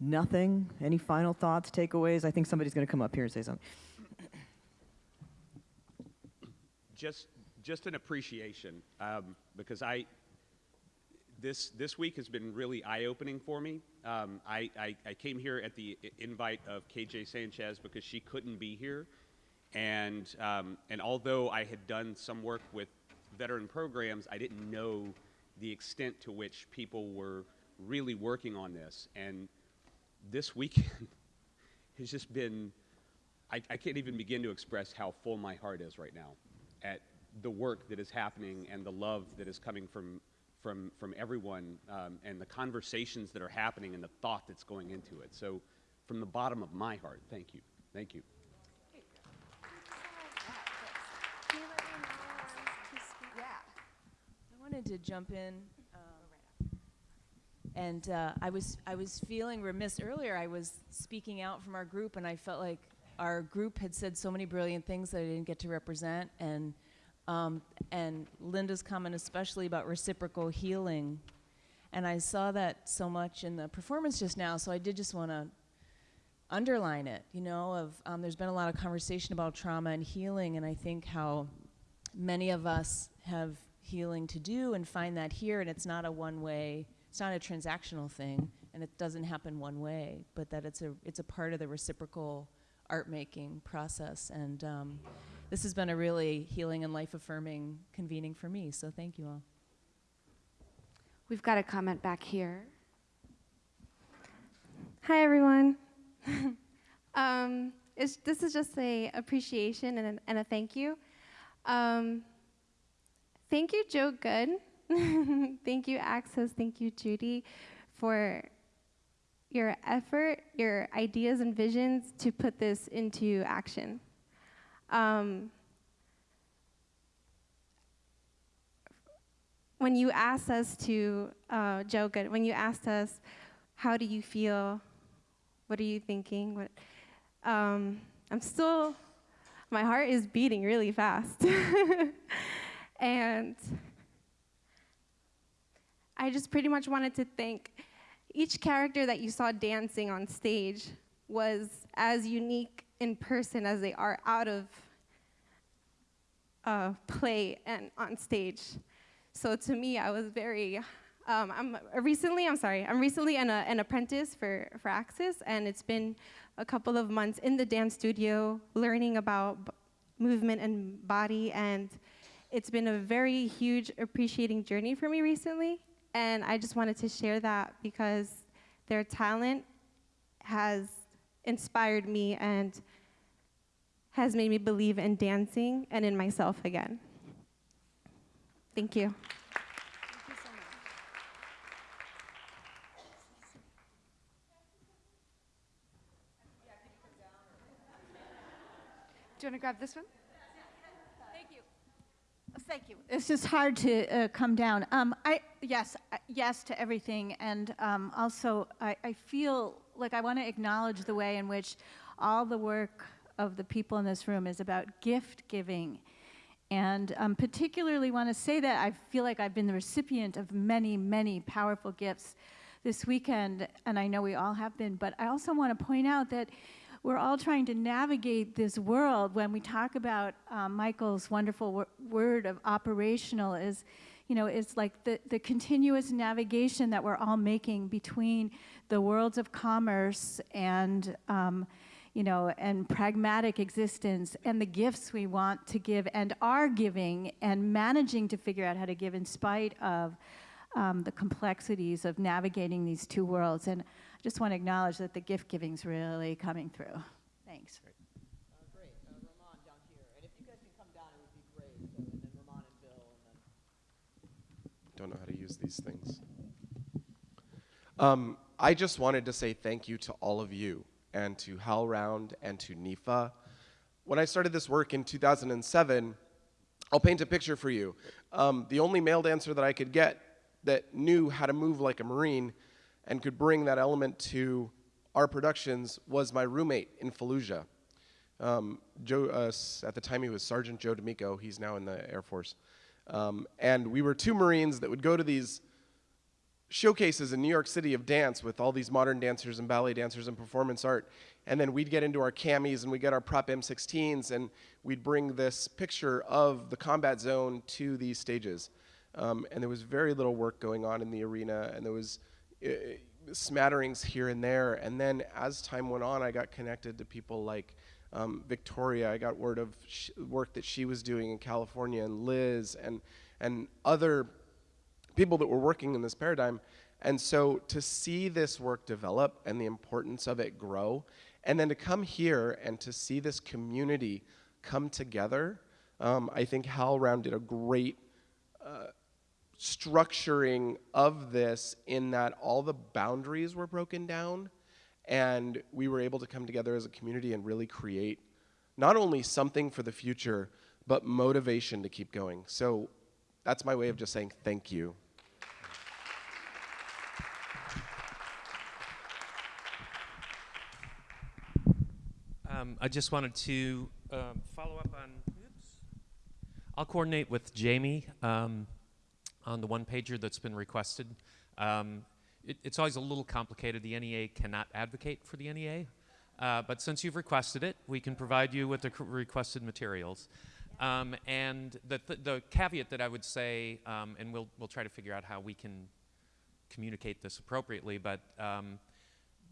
Nothing? Any final thoughts, takeaways? I think somebody's going to come up here and say something. Just, just an appreciation um, because I, this, this week has been really eye-opening for me. Um, I, I, I came here at the invite of KJ Sanchez because she couldn't be here. And, um, and although I had done some work with veteran programs, I didn't know the extent to which people were really working on this. And this weekend has just been, I, I can't even begin to express how full my heart is right now at the work that is happening and the love that is coming from, from, from everyone um, and the conversations that are happening and the thought that's going into it. So, from the bottom of my heart, thank you. Thank you. I wanted to jump in. And uh, I was I was feeling remiss earlier. I was speaking out from our group, and I felt like our group had said so many brilliant things that I didn't get to represent. And um, and Linda's comment, especially about reciprocal healing, and I saw that so much in the performance just now. So I did just want to underline it. You know, of um, there's been a lot of conversation about trauma and healing, and I think how many of us have healing to do and find that here and it's not a one way it's not a transactional thing and it doesn't happen one way but that it's a it's a part of the reciprocal art making process and um, this has been a really healing and life affirming convening for me so thank you all We've got a comment back here. Hi, everyone. um, this is just a appreciation and a, and a thank you. Um, thank you, Joe Goode. thank you, Axis. Thank you, Judy, for your effort, your ideas and visions to put this into action. Um, when you asked us to, uh, Joe, good, when you asked us, how do you feel? What are you thinking? What, um, I'm still, my heart is beating really fast. and I just pretty much wanted to thank each character that you saw dancing on stage was as unique in person as they are out of uh, play and on stage. So to me, I was very, um, I'm recently, I'm sorry, I'm recently an, uh, an apprentice for, for Axis, and it's been a couple of months in the dance studio learning about movement and body, and it's been a very huge appreciating journey for me recently. And I just wanted to share that because their talent has inspired me and has made me believe in dancing and in myself again. Thank you. Do you want to grab this one? Thank you. It's just hard to uh, come down. Um, I yes, uh, yes to everything, and um, also I, I feel like I want to acknowledge the way in which all the work of the people in this room is about gift giving, and um, particularly want to say that I feel like I've been the recipient of many, many powerful gifts this weekend, and I know we all have been. But I also want to point out that we're all trying to navigate this world when we talk about um, Michael's wonderful wor- word of operational is, you know, it's like the, the continuous navigation that we're all making between the worlds of commerce and, um, you know, and pragmatic existence and the gifts we want to give and are giving and managing to figure out how to give in spite of um, the complexities of navigating these two worlds. And I just want to acknowledge that the gift giving is really coming through. Thanks. Uh, great. Uh, Ramon down here. And if you guys can come down, it great. So, and then Ramon and Bill, and then. Don't know how to use these things. Um, I just wanted to say thank you to all of you and to HowlRound and to NEFA. When I started this work in 2007, I'll paint a picture for you. Um, the only male dancer that I could get that knew how to move like a Marine and could bring that element to our productions was my roommate in Fallujah. Um, Joe, uh, at the time he was Sergeant Joe D'Amico. He's now in the Air Force. Um, and we were two Marines that would go to these showcases in New York City of dance with all these modern dancers and ballet dancers and performance art. And then we'd get into our camis and we'd get our prop M16s and we'd bring this picture of the combat zone to these stages. Um, and there was very little work going on in the arena and there was uh, smatterings here and there. And then as time went on, I got connected to people like um, Victoria. I got word of work that she was doing in California and Liz and, and other people that were working in this paradigm. And so to see this work develop and the importance of it grow, and then to come here and to see this community come together, um, I think HowlRound did a great uh, structuring of this in that all the boundaries were broken down and we were able to come together as a community and really create not only something for the future, but motivation to keep going. So that's my way of just saying thank you. Um, I just wanted to um, follow up on. Oops. I'll coordinate with Jamie um, on the one pager that's been requested. Um, it, it's always a little complicated. The NEA cannot advocate for the NEA, uh, but since you've requested it, we can provide you with the requested materials. Um, and the, th- the caveat that I would say, um, and we'll, we'll try to figure out how we can communicate this appropriately, but um,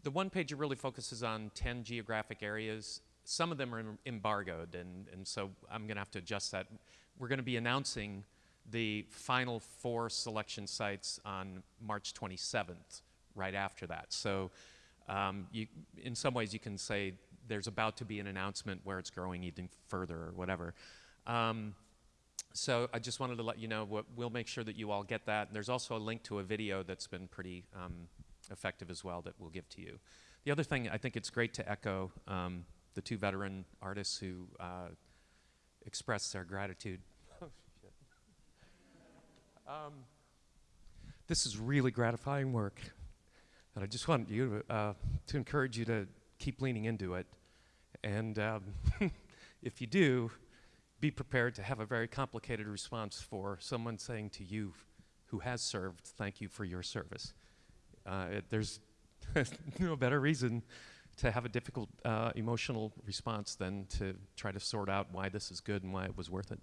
the one pager really focuses on 10 geographic areas. Some of them are embargoed, and, and so I'm going to have to adjust that. We're going to be announcing the final four selection sites on March 27th, right after that. So, um, you, in some ways, you can say there's about to be an announcement where it's growing even further or whatever. Um, so I just wanted to let you know, what, we'll make sure that you all get that. And there's also a link to a video that's been pretty um, effective as well that we'll give to you. The other thing, I think it's great to echo um, the two veteran artists who uh, expressed their gratitude. Um, this is really gratifying work, and I just want you to, uh, to encourage you to keep leaning into it. And um, if you do, be prepared to have a very complicated response for someone saying to you who has served, thank you for your service. Uh, it, there's no better reason to have a difficult uh, emotional response than to try to sort out why this is good and why it was worth it.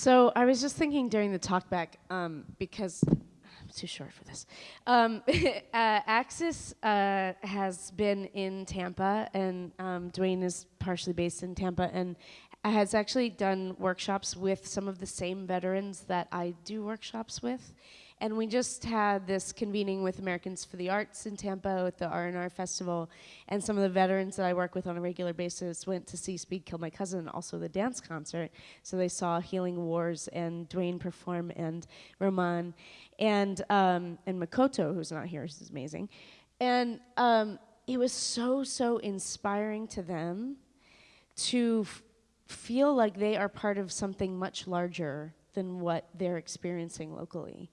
So I was just thinking during the talkback, um, because I'm too short for this. Um, uh, Axis uh, has been in Tampa, and um, Dwayne is partially based in Tampa, and has actually done workshops with some of the same veterans that I do workshops with. And we just had this convening with Americans for the Arts in Tampa at the R&R Festival, and some of the veterans that I work with on a regular basis went to see Speed Kill My Cousin, also the dance concert. So they saw Healing Wars and Dwayne perform and Roman and um, and Makoto, who's not here, who's amazing, and um, it was so so inspiring to them to feel like they are part of something much larger than what they're experiencing locally.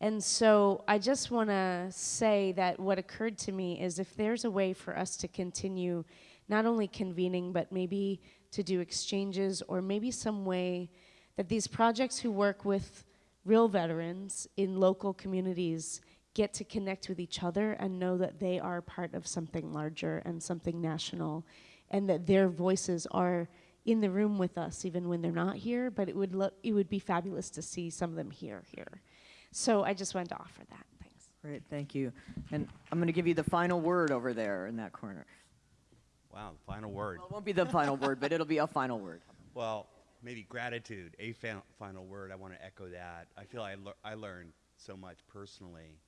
And so I just want to say that what occurred to me is if there's a way for us to continue not only convening, but maybe to do exchanges or maybe some way that these projects who work with real veterans in local communities get to connect with each other and know that they are part of something larger and something national and that their voices are in the room with us even when they're not here but it would it would be fabulous to see some of them here here so I just wanted to offer that. Thanks. Great, thank you. And I'm going to give you the final word over there in that corner. Wow, the final word. Well, it won't be the final word, but it'll be a final word. Well, maybe gratitude, a fa- final word. I want to echo that. I feel I, lear- I learned so much personally,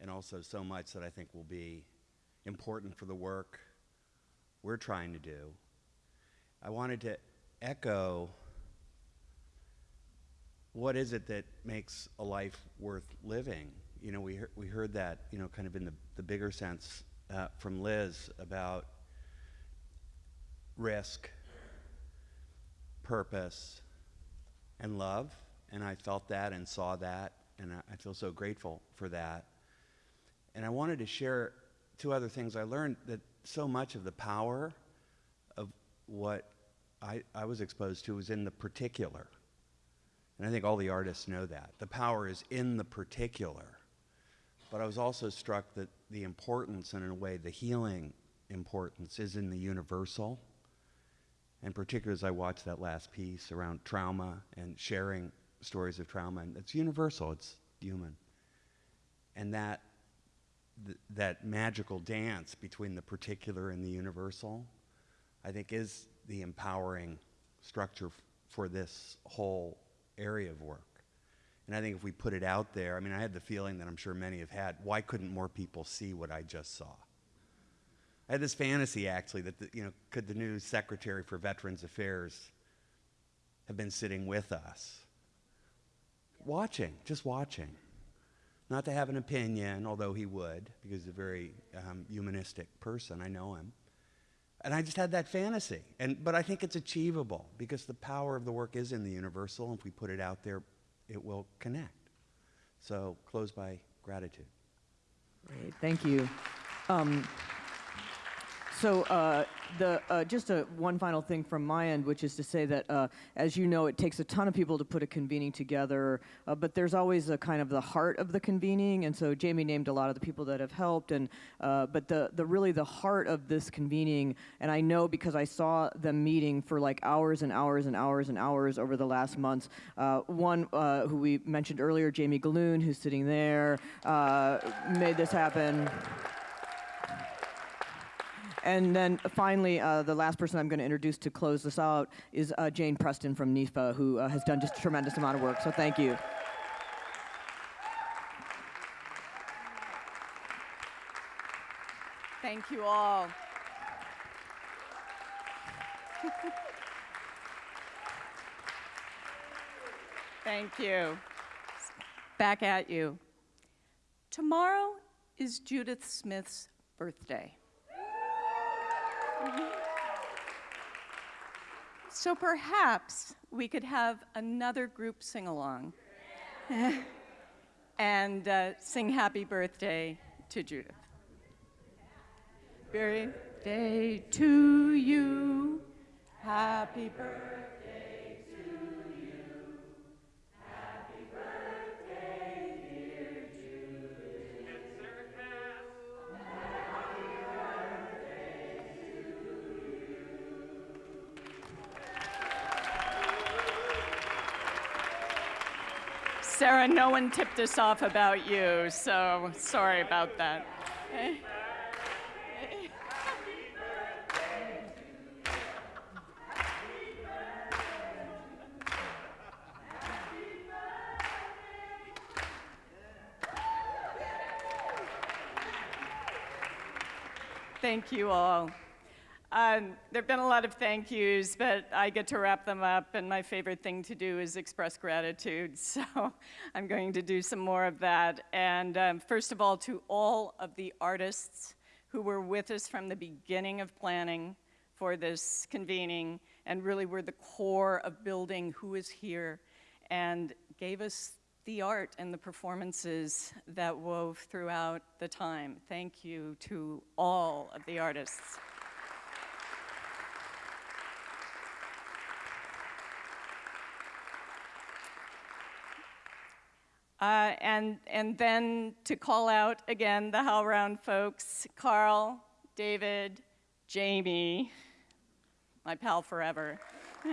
and also so much that I think will be important for the work we're trying to do. I wanted to echo what is it that makes a life worth living? You know, we, heard, we heard that, you know, kind of in the, the bigger sense uh, from Liz about risk, purpose, and love. And I felt that and saw that, and I, I feel so grateful for that. And I wanted to share two other things I learned that so much of the power of what I, I was exposed to was in the particular. And I think all the artists know that. The power is in the particular. But I was also struck that the importance, and in a way, the healing importance, is in the universal. And particularly as I watched that last piece around trauma and sharing stories of trauma, and it's universal, it's human. And that, th- that magical dance between the particular and the universal, I think, is the empowering structure for this whole area of work. And I think if we put it out there, I mean, I had the feeling that I'm sure many have had why couldn't more people see what I just saw? I had this fantasy actually that, the, you know, could the new Secretary for Veterans Affairs have been sitting with us? Watching, just watching. Not to have an opinion, although he would, because he's a very um, humanistic person. I know him. And I just had that fantasy. And, but I think it's achievable because the power of the work is in the universal. And if we put it out there, it will connect. So close by gratitude. Great, thank you. Um, so uh, the uh, just a, one final thing from my end, which is to say that, uh, as you know, it takes a ton of people to put a convening together, uh, but there's always a kind of the heart of the convening, and so Jamie named a lot of the people that have helped, and uh, but the the really the heart of this convening, and I know because I saw them meeting for like hours and hours and hours and hours over the last months. Uh, one uh, who we mentioned earlier, Jamie Gahlon, who's sitting there, made this happen. And then finally, uh, the last person I'm going to introduce to close this out is uh, Jane Preston from NEFA, who uh, has done just a tremendous amount of work. So thank you. Thank you all. Thank you. Back at you. Tomorrow is Judith Smith's birthday. So perhaps we could have another group sing along and uh, sing happy birthday to Judith. Birthday to you. Happy birthday Sarah, no one tipped us off about you, so sorry about that. Thank you all. Um, there have been a lot of thank yous, but I get to wrap them up, and my favorite thing to do is express gratitude. So I'm going to do some more of that. And um, first of all, to all of the artists who were with us from the beginning of planning for this convening and really were the core of building who is here and gave us the art and the performances that wove throughout the time. Thank you to all of the artists. Uh, and, and then to call out again the HowlRound folks, Carl, David, Jamie, my pal forever.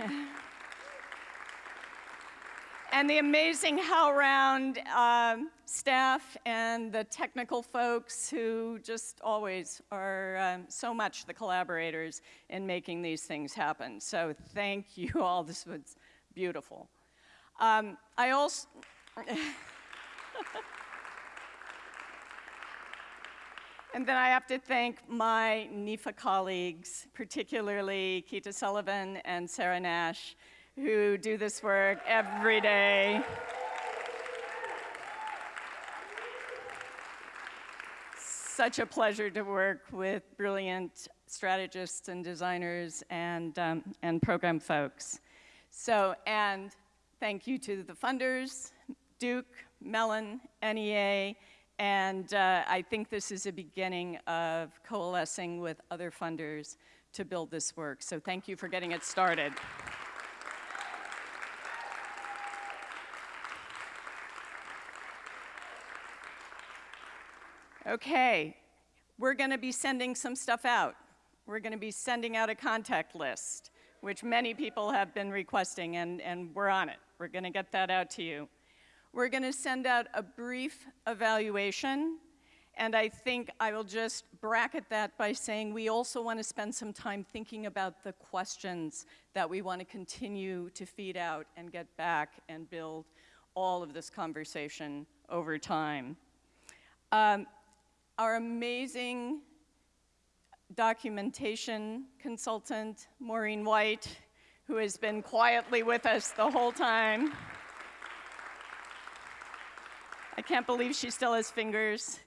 and the amazing HowlRound um, staff and the technical folks who just always are um, so much the collaborators in making these things happen. So thank you all. This was beautiful. Um, I also. and then I have to thank my NEFA colleagues, particularly Keita Sullivan and Sarah Nash, who do this work every day. Such a pleasure to work with brilliant strategists and designers and, um, and program folks. So, and thank you to the funders, Duke, Mellon, NEA, and uh, I think this is a beginning of coalescing with other funders to build this work. So thank you for getting it started. Okay, we're going to be sending some stuff out. We're going to be sending out a contact list, which many people have been requesting, and, and we're on it. We're going to get that out to you. We're going to send out a brief evaluation, and I think I will just bracket that by saying we also want to spend some time thinking about the questions that we want to continue to feed out and get back and build all of this conversation over time. Um, our amazing documentation consultant, Maureen White, who has been quietly with us the whole time. I can't believe she still has fingers.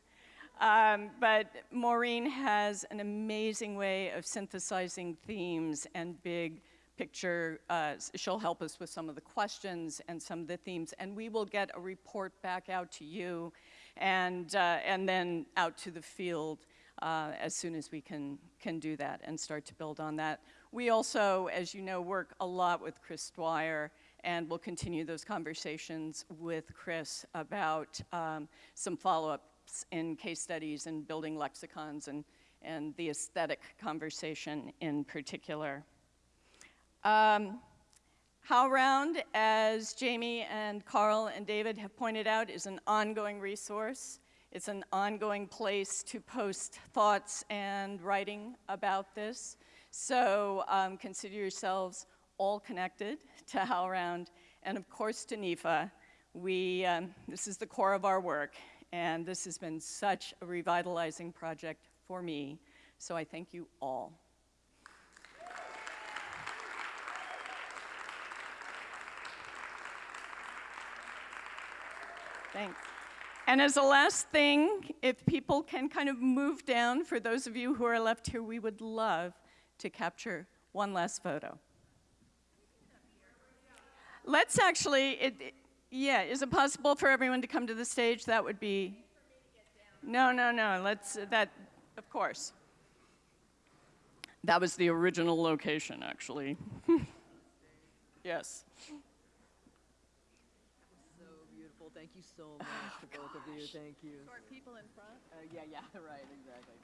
Um, but Maureen has an amazing way of synthesizing themes and big picture. Uh, she'll help us with some of the questions and some of the themes, and we will get a report back out to you and, uh, and then out to the field uh, as soon as we can, can do that and start to build on that. We also, as you know, work a lot with Chris Dwyer and we'll continue those conversations with Chris about um, some follow-ups in case studies and building lexicons and, and the aesthetic conversation in particular. Um, HowlRound, as Jamie and Carl and David have pointed out, is an ongoing resource. It's an ongoing place to post thoughts and writing about this. So um, consider yourselves all connected to HowlRound and of course to NEFA. We, um, this is the core of our work and this has been such a revitalizing project for me. So I thank you all. Thanks. And as a last thing, if people can kind of move down, for those of you who are left here, we would love to capture one last photo. Let's actually, it, it- yeah, is it possible for everyone to come to the stage? That would be. No, no, no, let's, that, of course. That was the original location, actually. Yes. So beautiful. Thank you so much to both of you. Thank you. people in front? Uh, yeah, yeah, right, exactly.